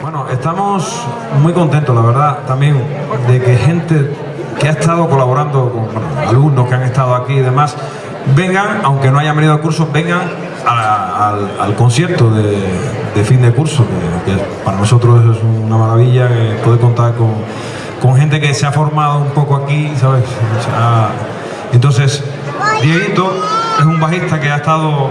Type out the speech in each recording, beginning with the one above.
Bueno, estamos muy contentos, la verdad, también de que gente que ha estado colaborando con alumnos que han estado aquí y demás, vengan, aunque no hayan venido al curso, vengan al, concierto de, fin de curso, que, para nosotros es una maravilla poder contar con, gente que se ha formado un poco aquí, ¿sabes? entonces, Dieguito es un bajista que ha estado...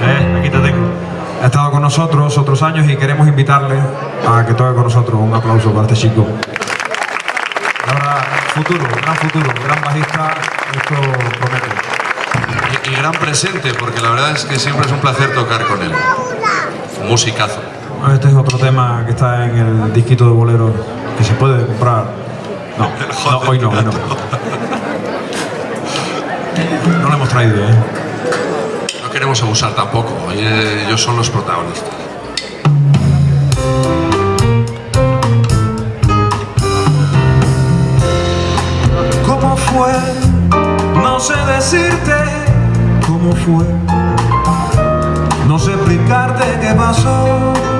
Eh, aquí te tengo ha estado con nosotros otros años y queremos invitarle a que toque con nosotros. Un aplauso para este chico. Ahora, futuro, gran futuro, gran bajista, esto promete. Y, gran presente, porque la verdad es que siempre es un placer tocar con él. Musicazo. Este es otro tema que está en el disquito de bolero que se puede comprar. No, hoy no, hoy no. No lo hemos traído, ¿eh? Queremos abusar tampoco, ellos son los protagonistas. ¿Cómo fue? No sé decirte cómo fue. No sé explicarte qué pasó.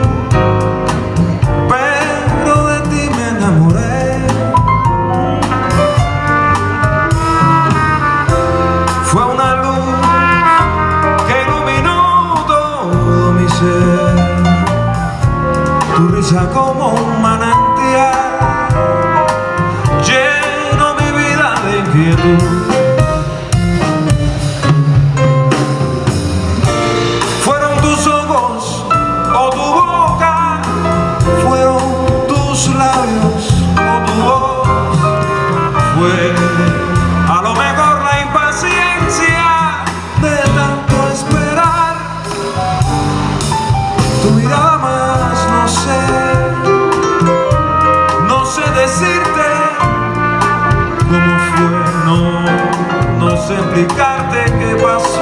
Tu mirada más no sé explicarte qué pasó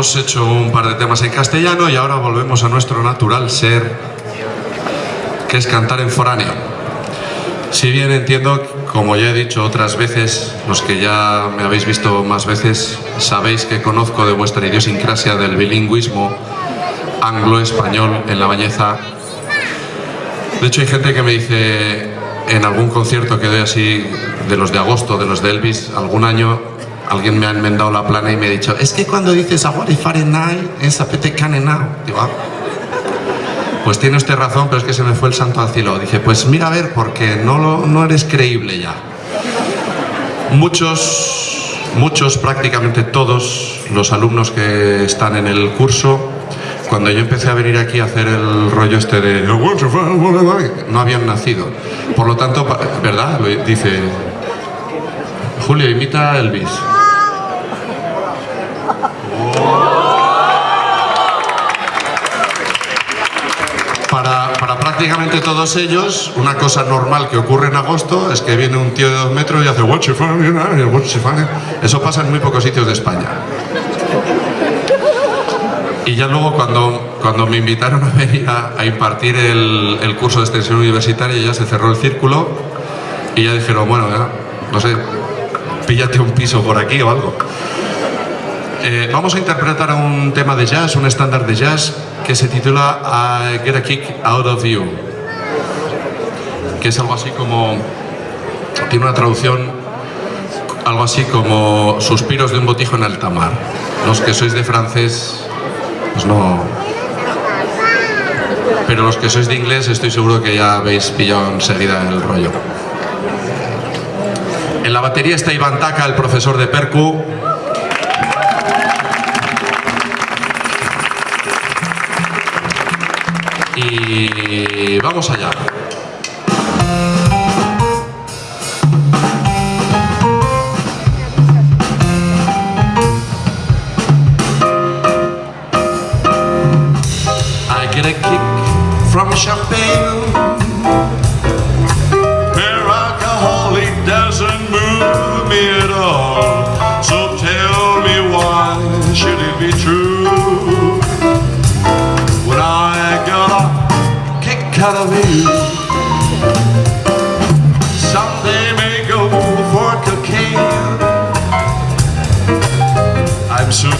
hemos hecho un par de temas en castellano y ahora volvemos a nuestro natural ser, que es cantar en foráneo. Si bien entiendo, como ya he dicho otras veces, los que ya me habéis visto más veces, sabéis que conozco de vuestra idiosincrasia del bilingüismo anglo-español en la bañeza. De hecho hay gente que me dice en algún concierto que doy así, de los de agosto, de los de Elvis, algún año, alguien me ha enmendado la plana y me ha dicho es que cuando dices agua y Fahrenheit es apete canenao digo ah, pues tiene usted razón pero es que se me fue el santo al cielo. Dije pues mira a ver porque no, no eres creíble ya muchos muchos prácticamente todos los alumnos que están en el curso cuando yo empecé a venir aquí a hacer el rollo este de no habían nacido. Por lo tanto, ¿verdad? dice Julio, imita a Elvis para, para prácticamente todos ellos, una cosa normal que ocurre en agosto es que viene un tío de dos metros y hace "What you funny, you know, what you funny?". Eso pasa en muy pocos sitios de España. Y ya luego cuando, cuando me invitaron a venir a, a impartir el, el curso de extensión universitaria ya se cerró el círculo y ya dijeron, bueno, ya, no sé, píllate un piso por aquí o algo. Eh, vamos a interpretar un tema de jazz, un estándar de jazz que se titula Get a Kick Out of You, que es algo así como, tiene una traducción algo así como suspiros de un botijo en alta mar. Los que sois de francés, pues no... Pero los que sois de inglés estoy seguro que ya habéis pillado enseguida el rollo. En la batería está Iván Taka, el profesor de Percu. Y vamos allá.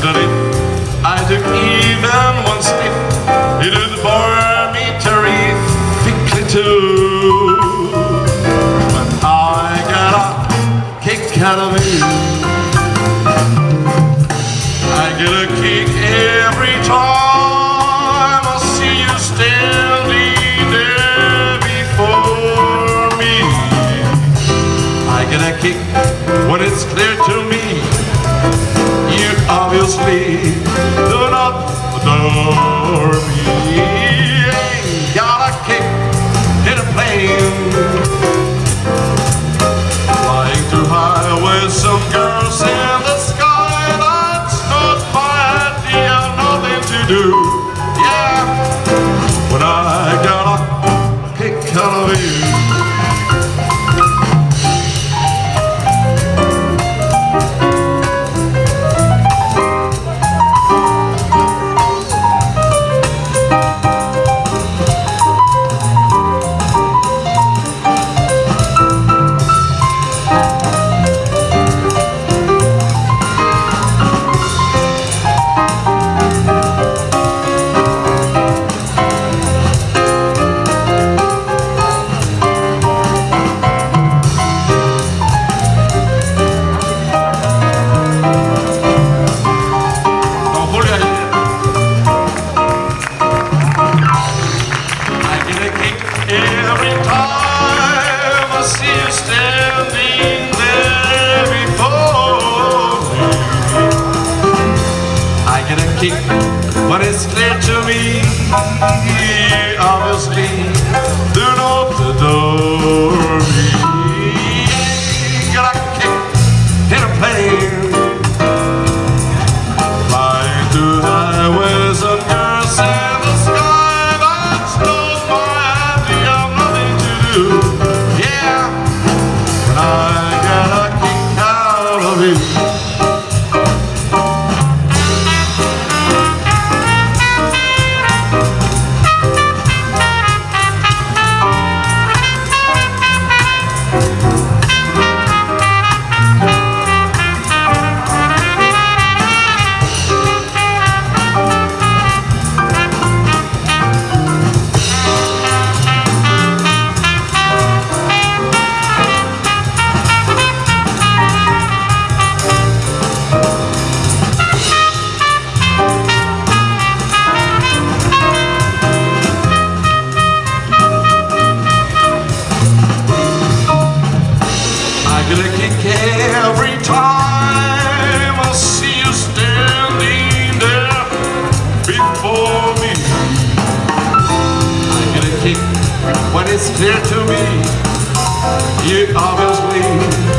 Sure that I took even one sniff, it would bore me terrifically too. But I got a kick out of it. I get a kick every time I see you standing there before me. I get a kick when it's clear to I get a kick when it's clear to me. it's dear to me. You always will.